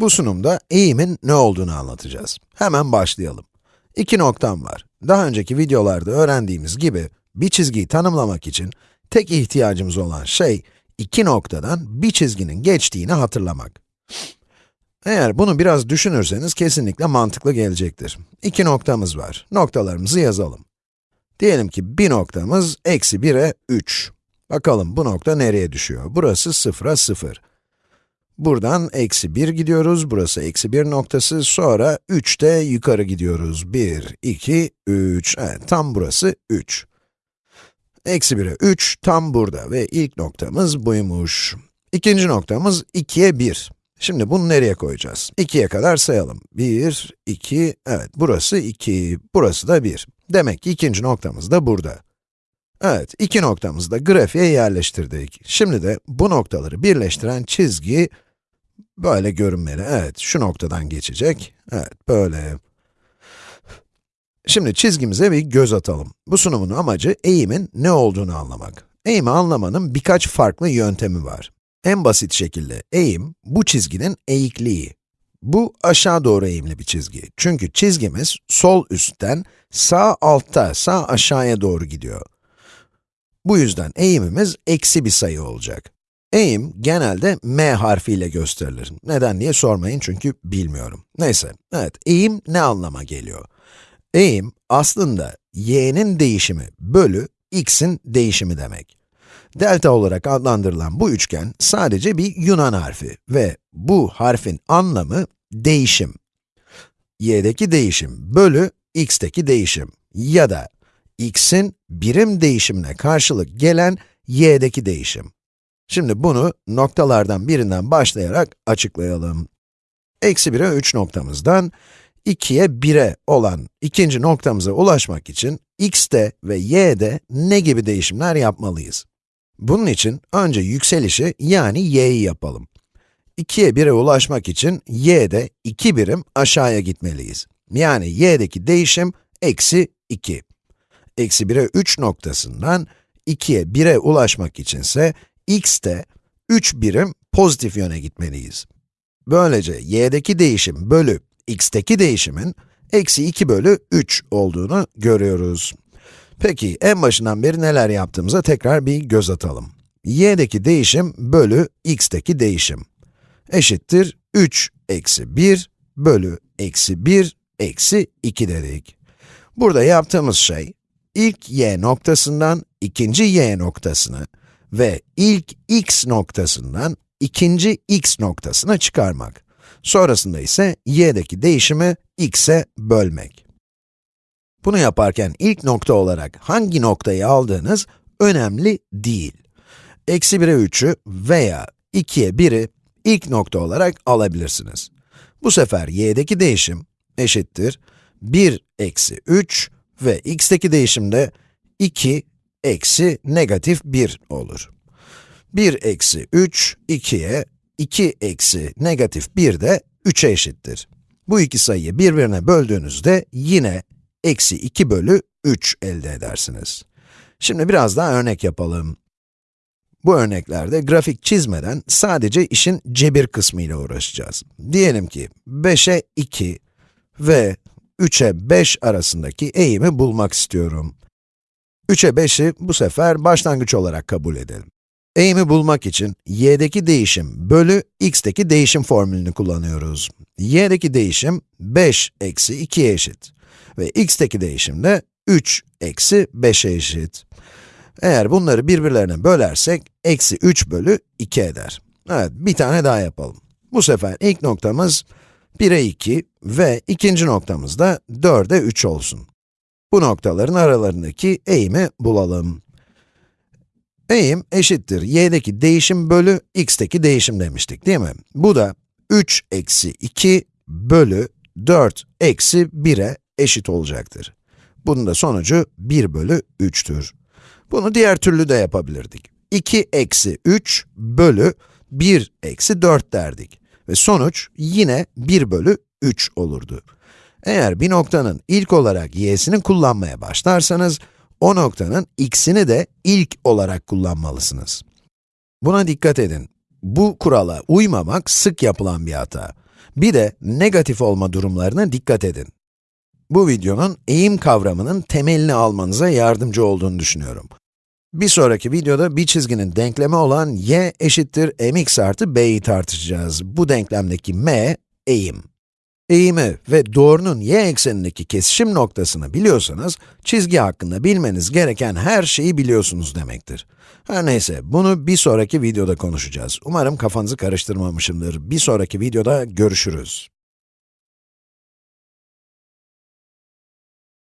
Bu sunumda eğimin ne olduğunu anlatacağız. Hemen başlayalım. İki noktam var. Daha önceki videolarda öğrendiğimiz gibi, bir çizgiyi tanımlamak için tek ihtiyacımız olan şey, iki noktadan bir çizginin geçtiğini hatırlamak. Eğer bunu biraz düşünürseniz kesinlikle mantıklı gelecektir. İki noktamız var. Noktalarımızı yazalım. Diyelim ki bir noktamız eksi 1'e 3. Bakalım bu nokta nereye düşüyor? Burası 0'a 0. Buradan eksi 1 gidiyoruz, burası eksi 1 noktası, sonra 3'te yukarı gidiyoruz. 1, 2, 3, evet tam burası 3. Eksi 1'e 3, tam burada ve ilk noktamız buymuş. İkinci noktamız 2'ye 1. Şimdi bunu nereye koyacağız? 2'ye kadar sayalım. 1, 2, evet burası 2, burası da 1. Demek ki ikinci noktamız da burada. Evet, iki noktamızı da grafiğe yerleştirdik. Şimdi de bu noktaları birleştiren çizgi böyle görünmeli. Evet, şu noktadan geçecek. Evet, böyle. Şimdi çizgimize bir göz atalım. Bu sunumun amacı eğimin ne olduğunu anlamak. Eğimi anlamanın birkaç farklı yöntemi var. En basit şekilde eğim, bu çizginin eğikliği. Bu aşağı doğru eğimli bir çizgi. Çünkü çizgimiz sol üstten sağ altta, sağ aşağıya doğru gidiyor. Bu yüzden eğimimiz eksi bir sayı olacak. Eğim genelde m harfiyle gösterilir. Neden diye sormayın çünkü bilmiyorum. Neyse, evet, eğim ne anlama geliyor? Eğim aslında y'nin değişimi bölü x'in değişimi demek. Delta olarak adlandırılan bu üçgen sadece bir Yunan harfi ve bu harfin anlamı değişim. y'deki değişim bölü x'teki değişim ya da x'in birim değişimine karşılık gelen y'deki değişim. Şimdi bunu noktalardan birinden başlayarak açıklayalım. Eksi 1'e 3 noktamızdan 2'ye 1'e olan ikinci noktamıza ulaşmak için x'te ve y'de ne gibi değişimler yapmalıyız? Bunun için önce yükselişi yani y'yi yapalım. 2'ye 1'e ulaşmak için y'de 2 birim aşağıya gitmeliyiz. Yani y'deki değişim eksi 2. Eksi 1'e 3 noktasından 2'ye 1'e ulaşmak içinse x'te 3 birim pozitif yöne gitmeliyiz. Böylece y'deki değişim bölü x'teki değişimin eksi 2 bölü 3 olduğunu görüyoruz. Peki, en başından beri neler yaptığımıza tekrar bir göz atalım. y'deki değişim bölü x'teki değişim eşittir 3 eksi 1 bölü eksi 1 eksi 2 dedik. Burada yaptığımız şey, ilk y noktasından ikinci y noktasını ve ilk x noktasından ikinci x noktasına çıkarmak. Sonrasında ise y'deki değişimi x'e bölmek. Bunu yaparken ilk nokta olarak hangi noktayı aldığınız önemli değil. Eksi 1'e 3'ü veya 2'ye 1'i ilk nokta olarak alabilirsiniz. Bu sefer y'deki değişim eşittir 1 eksi 3 ve x'teki değişim de 2 eksi negatif 1 olur. 1 eksi 3, 2'ye, 2 eksi negatif 1 de 3'e eşittir. Bu iki sayıyı birbirine böldüğünüzde yine eksi 2 bölü 3 elde edersiniz. Şimdi biraz daha örnek yapalım. Bu örneklerde grafik çizmeden sadece işin cebir kısmı ile uğraşacağız. Diyelim ki 5'e 2 ve 3'e 5 arasındaki eğimi bulmak istiyorum. 3'e 5'i bu sefer başlangıç olarak kabul edelim. Eğimi bulmak için y'deki değişim bölü x'teki değişim formülünü kullanıyoruz. y'deki değişim 5 eksi 2'ye eşit ve x'teki değişim de 3 eksi 5'e eşit. Eğer bunları birbirlerine bölersek, eksi 3 bölü 2 eder. Evet, bir tane daha yapalım. Bu sefer ilk noktamız 1'e 2 ve ikinci noktamız da 4'e 3 olsun. Bu noktaların aralarındaki eğimi bulalım. Eğim eşittir y'deki değişim bölü x'teki değişim demiştik değil mi? Bu da 3 eksi 2 bölü 4 eksi 1'e eşit olacaktır. Bunun da sonucu 1 bölü 3'tür. Bunu diğer türlü de yapabilirdik. 2 eksi 3 bölü 1 eksi 4 derdik. Ve sonuç yine 1 bölü 3 olurdu. Eğer bir noktanın ilk olarak y'sini kullanmaya başlarsanız, o noktanın x'ini de ilk olarak kullanmalısınız. Buna dikkat edin. Bu kurala uymamak sık yapılan bir hata. Bir de negatif olma durumlarına dikkat edin. Bu videonun eğim kavramının temelini almanıza yardımcı olduğunu düşünüyorum. Bir sonraki videoda bir çizginin denklemi olan y eşittir mx artı b'yi tartışacağız. Bu denklemdeki m, eğim. Eğimi ve doğrunun y eksenindeki kesişim noktasını biliyorsanız, çizgi hakkında bilmeniz gereken her şeyi biliyorsunuz demektir. Her neyse, bunu bir sonraki videoda konuşacağız. Umarım kafanızı karıştırmamışımdır. Bir sonraki videoda görüşürüz.